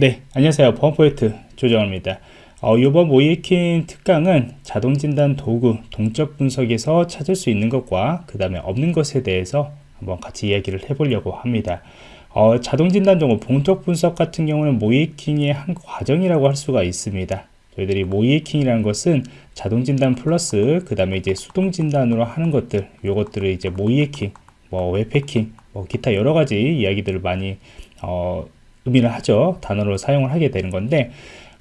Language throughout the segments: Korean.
네 안녕하세요. 보안포인트 조정입니다. 어, 이번 모이킹 특강은 자동진단 도구 동적 분석에서 찾을 수 있는 것과 그 다음에 없는 것에 대해서 한번 같이 이야기를 해보려고 합니다. 어, 자동진단 도구 동적 분석 같은 경우는 모이킹의 한 과정이라고 할 수가 있습니다. 저희들이 모이킹이라는 것은 자동진단 플러스 그 다음에 이제 수동진단으로 하는 것들 요것들을 이제 모이킹 뭐 웹해킹 뭐 기타 여러 가지 이야기들을 많이 어, 의미를 하죠. 단어로 사용을 하게 되는 건데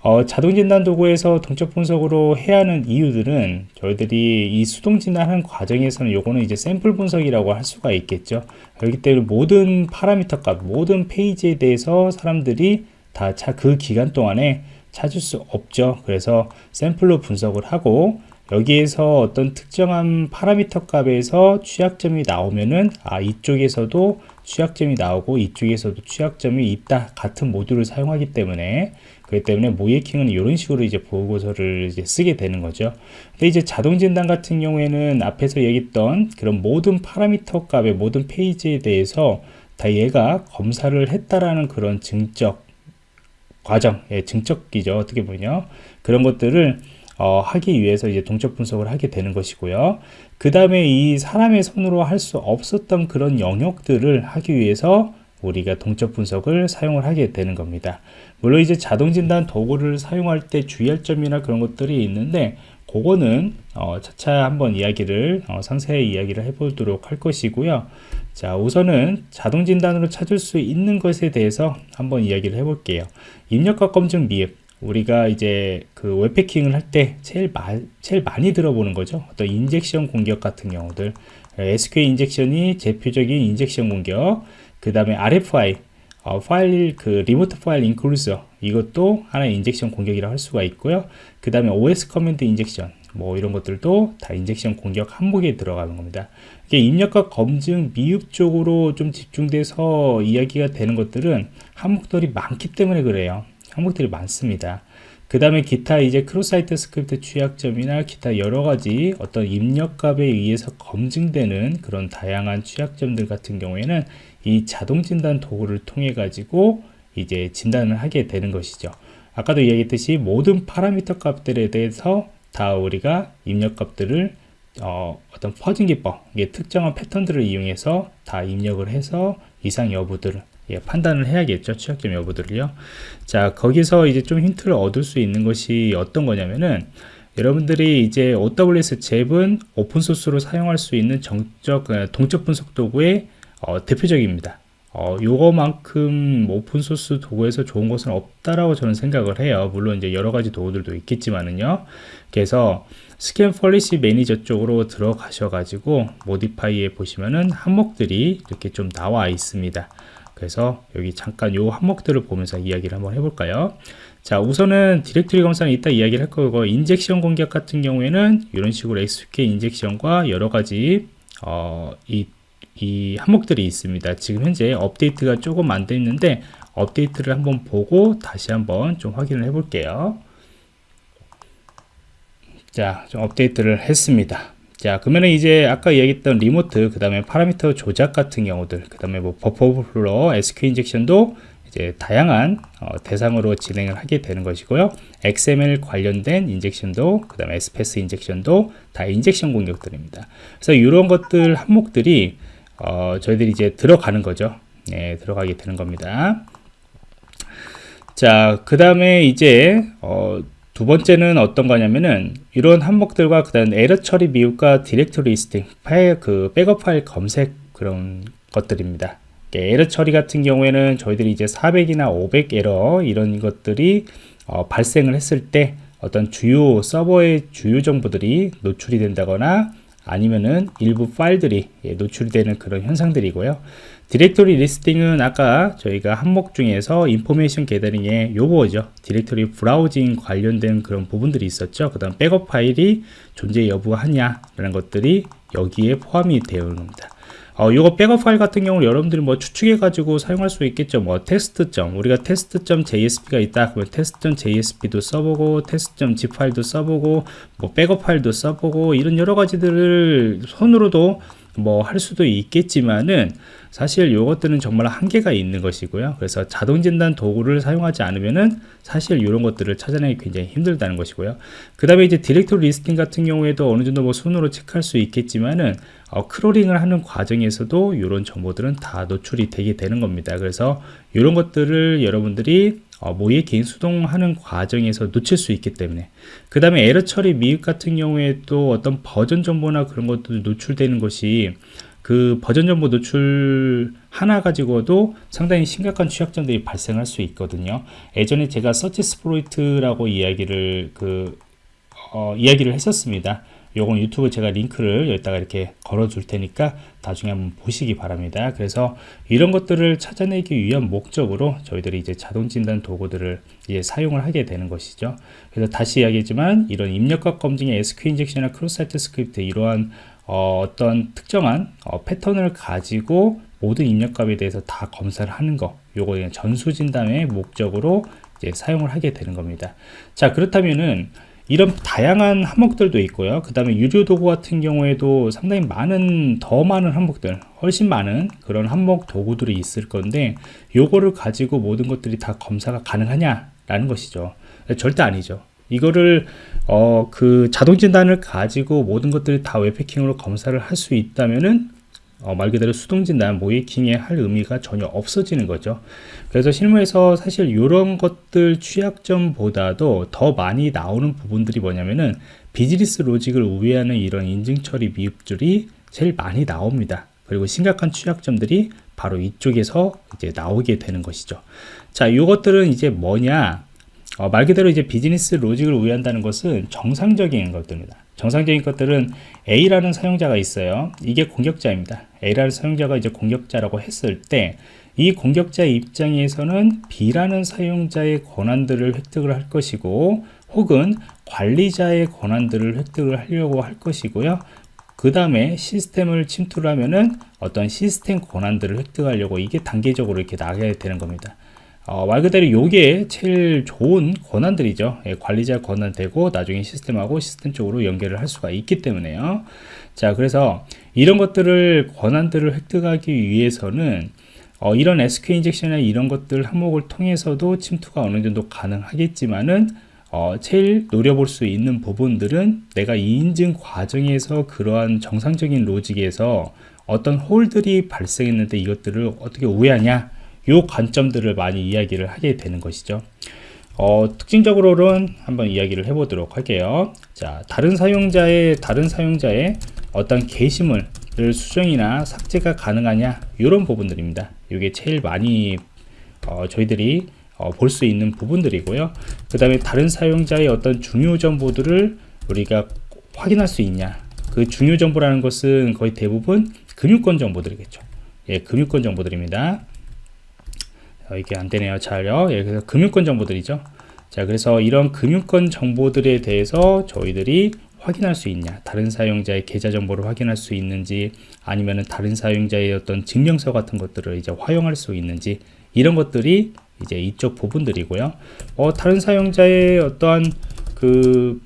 어, 자동진단 도구에서 동적 분석으로 해야 하는 이유들은 저희들이 이 수동 진단하는 과정에서는 요거는 이제 샘플 분석이라고 할 수가 있겠죠. 그렇기 때문에 모든 파라미터 값, 모든 페이지에 대해서 사람들이 다 그 기간 동안에 찾을 수 없죠. 그래서 샘플로 분석을 하고 여기에서 어떤 특정한 파라미터 값에서 취약점이 나오면은 아 이쪽에서도 취약점이 나오고 이쪽에서도 취약점이 있다 같은 모듈을 사용하기 때문에 그렇기 때문에 모이킹은 이런 식으로 이제 보고서를 이제 쓰게 되는 거죠. 근데 이제 자동 진단 같은 경우에는 앞에서 얘기했던 그런 모든 파라미터 값의 모든 페이지에 대해서 다 얘가 검사를 했다라는 그런 증적 과정, 예, 증적기죠. 어떻게 보면요. 그런 것들을 어, 하기 위해서 이제 동적 분석을 하게 되는 것이고요. 그 다음에 이 사람의 손으로 할 수 없었던 그런 영역들을 하기 위해서 우리가 동적 분석을 사용을 하게 되는 겁니다. 물론 이제 자동 진단 도구를 사용할 때 주의할 점이나 그런 것들이 있는데 그거는 어, 차차 한번 이야기를 어, 상세히 이야기를 해보도록 할 것이고요. 자 우선은 자동 진단으로 찾을 수 있는 것에 대해서 한번 이야기를 해볼게요. 입력과 검증 미흡 우리가 이제 그 웹패킹을 할 때 제일, 마, 제일 많이 들어보는 거죠. 어떤 인젝션 공격 같은 경우들. SQL 인젝션이 대표적인 injection 공격. 그 다음에 RFI, 어, 파일, 그 remote file inclusion. 이것도 하나의 injection 공격이라고 할 수가 있고요. 그 다음에 OS command injection. 뭐 이런 것들도 다 injection 공격 항목에 들어가는 겁니다. 이게 입력값 검증 미흡 쪽으로 좀 집중돼서 이야기가 되는 것들은 항목들이 많기 때문에 그래요. 항목들이 많습니다. 그 다음에 기타 이제 cross site script 취약점이나 기타 여러가지 어떤 입력값에 의해서 검증되는 그런 다양한 취약점들 같은 경우에는 이 자동 진단 도구를 통해 가지고 이제 진단을 하게 되는 것이죠. 아까도 얘기했듯이 모든 파라미터 값들에 대해서 다 우리가 입력 값들을 어, 떤 퍼진 기법, 특정한 패턴들을 이용해서 다 입력을 해서 이상 여부들을 예, 판단을 해야겠죠. 취약점 여부들을요. 자, 거기서 이제 좀 힌트를 얻을 수 있는 것이 어떤 거냐면은 여러분들이 이제 OWS 잽은 오픈소스로 사용할 수 있는 정적, 어, 동적 분석 도구의 어, 대표적입니다. 어, 요거만큼 오픈소스 도구에서 좋은 것은 없다라고 저는 생각을 해요. 물론 이제 여러 가지 도구들도 있겠지만은요. 그래서 scan policy manager 쪽으로 들어가셔가지고 modify에 보시면은 항목들이 이렇게 좀 나와 있습니다. 그래서 여기 잠깐 요 항목들을 보면서 이야기를 한번 해볼까요? 자 우선은 디렉토리 검사는 이따 이야기를 할 거고 injection 공격 같은 경우에는 이런 식으로 SQL 인젝션과 여러 가지 어, 이, 이 항목들이 있습니다. 지금 현재 업데이트가 조금 안 돼 있는데 업데이트를 한번 보고 다시 한번 좀 확인을 해 볼게요. 자, 좀 업데이트를 했습니다. 자 그러면은 이제 아까 얘기했던 remote 그 다음에 parameter 조작 같은 경우들 그 다음에 뭐 버퍼 오버플로 SQ injection도 이제 다양한 어, 대상으로 진행을 하게 되는 것이고요. XML 관련된 인젝션도 그 다음에 SPS 인젝션도 다 injection 공격들입니다. 그래서 이런 것들 항목들이 어, 저희들이 이제 들어가는 거죠. 네, 들어가게 되는 겁니다. 자 그 다음에 이제 어, 두 번째는 어떤 거냐면은 이런 항목들과 그 다음 에러 처리 미흡과 directory listing 파일 그 백업 파일 검색 그런 것들입니다. 에러 처리 같은 경우에는 저희들이 이제 400이나 500 에러 이런 것들이 어, 발생을 했을 때 어떤 주요 서버의 주요 정보들이 노출이 된다거나 아니면은 일부 파일들이 예, 노출이 되는 그런 현상들이고요 directory listing은 아까 저희가 항목 중에서 information gathering에 요거죠. directory browsing 관련된 그런 부분들이 있었죠. 그 다음 백업 파일이 존재 여부하냐 라는 것들이 여기에 포함이 되어 있는 겁니다. 어, 요거 백업 파일 같은 경우는 여러분들이 뭐 추측해 가지고 사용할 수 있겠죠. 뭐 테스트점. 우리가 test.jsp가 있다 그러면 test.jsp도 써보고 test.zip 파일도 써보고 뭐 백업 파일도 써보고 이런 여러 가지들을 손으로도 뭐 할 수도 있겠지만은 사실 요것들은 정말 한계가 있는 것이고요. 그래서 자동 진단 도구를 사용하지 않으면은 사실 이런 것들을 찾아내기 굉장히 힘들다는 것이고요. 그 다음에 이제 directory listing 같은 경우에도 어느 정도 뭐 손으로 체크할 수 있겠지만은 어, crawling을 하는 과정에서도 이런 정보들은 다 노출이 되게 되는 겁니다. 그래서 이런 것들을 여러분들이 어, 모의 개인 수동하는 과정에서 놓칠 수 있기 때문에. 그 다음에 에러 처리 미흡 같은 경우에 또 어떤 버전 정보나 그런 것들 노출되는 것이 그 버전 정보 노출 하나 가지고도 상당히 심각한 취약점들이 발생할 수 있거든요. 예전에 제가 searchsploit이라고 이야기를 그 어, 이야기를 했었습니다 요건 유튜브 제가 링크를 여기다가 이렇게 걸어 줄 테니까 나중에 한번 보시기 바랍니다. 그래서 이런 것들을 찾아내기 위한 목적으로 저희들이 이제 자동 진단 도구들을 이제 사용을 하게 되는 것이죠. 그래서 다시 이야기했지만 이런 입력과 검증의 SQ 인젝션이나 크로스 사이트 스크립트 이러한 어, 떤 특정한 어, 패턴을 가지고 모든 입력값에 대해서 다 검사를 하는 거 요거 그냥 전수 진단의 목적으로 이제 사용을 하게 되는 겁니다. 자 그렇다면은 이런 다양한 항목들도 있고요. 그 다음에 유료 도구 같은 경우에도 상당히 많은 더 많은 항목들 훨씬 많은 그런 항목 도구들이 있을 건데 요거를 가지고 모든 것들이 다 검사가 가능하냐 라는 것이죠. 절대 아니죠. 이거를 어, 그 자동 진단을 가지고 모든 것들이 다 웹패킹으로 검사를 할 수 있다면은 어, 말 그대로 수동진단, 모이킹에 할 의미가 전혀 없어지는 거죠. 그래서 실무에서 사실 이런 것들 취약점보다도 더 많이 나오는 부분들이 뭐냐면은 비즈니스 로직을 우회하는 이런 인증 처리 미흡들이 제일 많이 나옵니다. 그리고 심각한 취약점들이 바로 이쪽에서 이제 나오게 되는 것이죠. 자, 이것들은 이제 뭐냐? 어, 말 그대로 이제 비즈니스 로직을 우회한다는 것은 정상적인 것들입니다. 정상적인 것들은 A라는 사용자가 있어요. 이게 공격자입니다. A라는 사용자가 이제 공격자라고 했을 때 이 공격자 입장에서는 B라는 사용자의 권한들을 획득을 할 것이고 혹은 관리자의 권한들을 획득을 하려고 할 것이고요. 그 다음에 시스템을 침투를 하면은 어떤 시스템 권한들을 획득하려고 이게 단계적으로 이렇게 나가야 되는 겁니다. 어, 말 그대로 요게 제일 좋은 권한들이죠. 예, 관리자 권한 되고 나중에 시스템하고 시스템 쪽으로 연결을 할 수가 있기 때문에요. 자 그래서 이런 것들을 권한들을 획득하기 위해서는 어, 이런 SQ 인젝션이나 이런 것들 항목을 통해서도 침투가 어느 정도 가능하겠지만은 어, 제일 노려볼 수 있는 부분들은 내가 이 인증 과정에서 그러한 정상적인 로직에서 어떤 홀들이 발생했는데 이것들을 어떻게 우회하냐 요 관점들을 많이 이야기를 하게 되는 것이죠. 어, 특징적으로는 한번 이야기를 해보도록 할게요. 자 다른 사용자의 다른 사용자의 어떤 게시물을 수정이나 삭제가 가능하냐 이런 부분들입니다. 이게 제일 많이 어, 저희들이 어, 볼 수 있는 부분들이고요. 그 다음에 다른 사용자의 어떤 중요 정보들을 우리가 확인할 수 있냐. 그 중요 정보라는 것은 거의 대부분 금융권 정보들이겠죠. 예, 금융권 정보들입니다. 어, 이게 안 되네요. 잘요. 예, 그래서 금융권 정보들이죠. 자, 그래서 이런 금융권 정보들에 대해서 저희들이 확인할 수 있냐 다른 사용자의 계좌 정보를 확인할 수 있는지 아니면은 다른 사용자의 어떤 증명서 같은 것들을 이제 활용할 수 있는지 이런 것들이 이제 이쪽 부분들이고요 어, 다른 사용자의 어떠한 그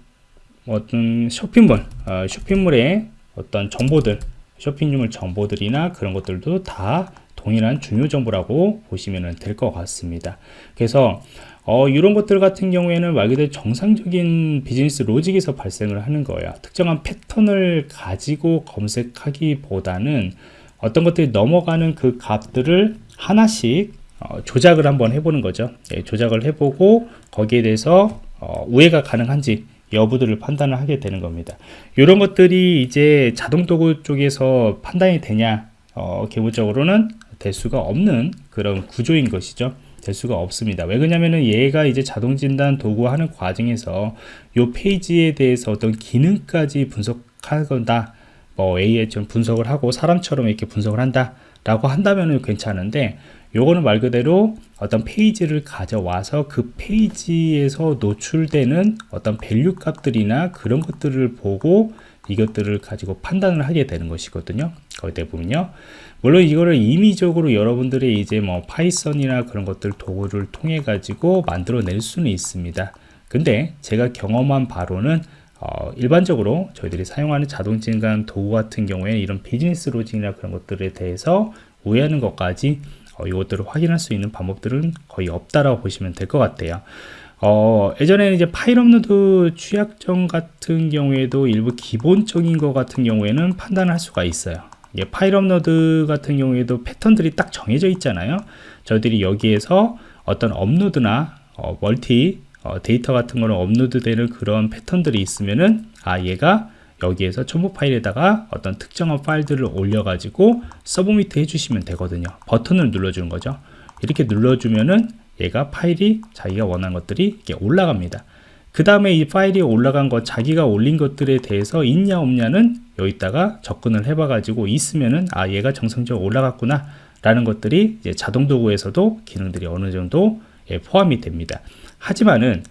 어떤 쇼핑몰 어, 쇼핑몰의 어떤 정보들 쇼핑몰 정보들이나 그런 것들도 다 동일한 중요 정보라고 보시면 될 것 같습니다. 그래서 어, 이런 것들 같은 경우에는 말 그대로 정상적인 비즈니스 로직에서 발생을 하는 거예요. 특정한 패턴을 가지고 검색하기보다는 어떤 것들이 넘어가는 그 값들을 하나씩 어, 조작을 한번 해보는 거죠. 예, 조작을 해보고 거기에 대해서 어, 우회가 가능한지 여부들을 판단을 하게 되는 겁니다. 이런 것들이 이제 자동 도구 쪽에서 판단이 되냐 어, 기본적으로는 될 수가 없는 그런 구조인 것이죠. 될 수가 없습니다. 왜 그러냐면은 얘가 이제 자동 진단 도구 하는 과정에서 요 페이지에 대해서 어떤 기능까지 분석하거나 뭐 AI 좀 분석을 하고 사람처럼 이렇게 분석을 한다 라고 한다면은 괜찮은데 요거는 말 그대로 어떤 페이지를 가져와서 그 페이지에서 노출되는 어떤 value 값들이나 그런 것들을 보고 이것들을 가지고 판단을 하게 되는 것이거든요. 거의 대부분요. 물론 이거를 임의적으로 여러분들이 이제 뭐 Python이나 그런 것들 도구를 통해 가지고 만들어낼 수는 있습니다. 근데 제가 경험한 바로는 어, 일반적으로 저희들이 사용하는 자동 진단 도구 같은 경우에는 이런 business logic이나 그런 것들에 대해서 우회하는 것까지 어, 이것들을 확인할 수 있는 방법들은 거의 없다라고 보시면 될 것 같아요. 어, 예전에는 이제 파일 업로드 취약점 같은 경우에도 일부 기본적인 것 같은 경우에는 판단할 수가 있어요. 예, 파일 업로드 같은 경우에도 패턴들이 딱 정해져 있잖아요. 저희들이 여기에서 어떤 업로드나 어, 멀티 어, 데이터 같은 거는 업로드되는 그런 패턴들이 있으면은 아 얘가 여기에서 첨부 파일에다가 어떤 특정한 파일들을 올려가지고 submit 해주시면 되거든요. 버튼을 눌러주는 거죠. 이렇게 눌러주면은 얘가 파일이 자기가 원하는 것들이 이렇게 올라갑니다. 그 다음에 이 파일이 올라간 것, 자기가 올린 것들에 대해서 있냐 없냐는 여기다가 접근을 해봐 가지고 있으면은 아 얘가 정상적으로 올라갔구나 라는 것들이 자동 도구에서도 기능들이 어느 정도 예, 포함이 됩니다. 하지만은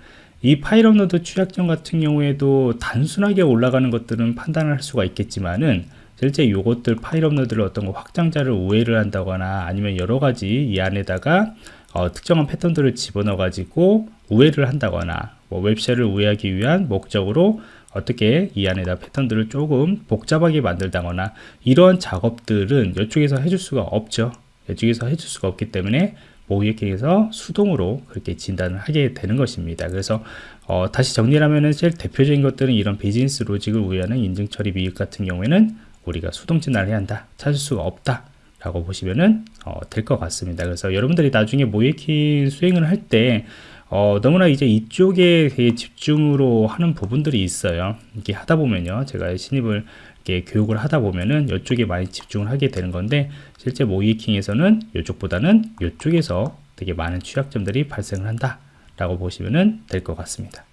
이 파일 업로드 취약점 같은 경우에도 단순하게 올라가는 것들은 판단할 수가 있겠지만은 실제 요것들 파일 업로드를 어떤 거 확장자를 우회를 한다거나 아니면 여러 가지 이 안에다가 어, 특정한 패턴들을 집어넣어 가지고 우회를 한다거나 뭐 web shell을 우회하기 위한 목적으로 어떻게 이 안에다 패턴들을 조금 복잡하게 만들다거나 이런 작업들은 이쪽에서 해줄 수가 없죠. 이쪽에서 해줄 수가 없기 때문에 모의킹에서 수동으로 그렇게 진단을 하게 되는 것입니다. 그래서 어, 다시 정리를 하면은 제일 대표적인 것들은 이런 비즈니스 로직을 우회하는 인증 처리 미흡 같은 경우에는 우리가 수동 진단을 해야 한다. 찾을 수가 없다 라고 보시면은 어, 될 것 같습니다 그래서 여러분들이 나중에 모의킹 수행을 할때 어, 너무나 이제 이쪽에 집중으로 하는 부분들이 있어요. 이렇게 하다 보면요. 제가 신입을 이렇게 교육을 하다 보면은 이쪽에 많이 집중을 하게 되는 건데 실제 모이킹에서는 이쪽보다는 이쪽에서 되게 많은 취약점들이 발생을 한다 라고 보시면 될 것 같습니다.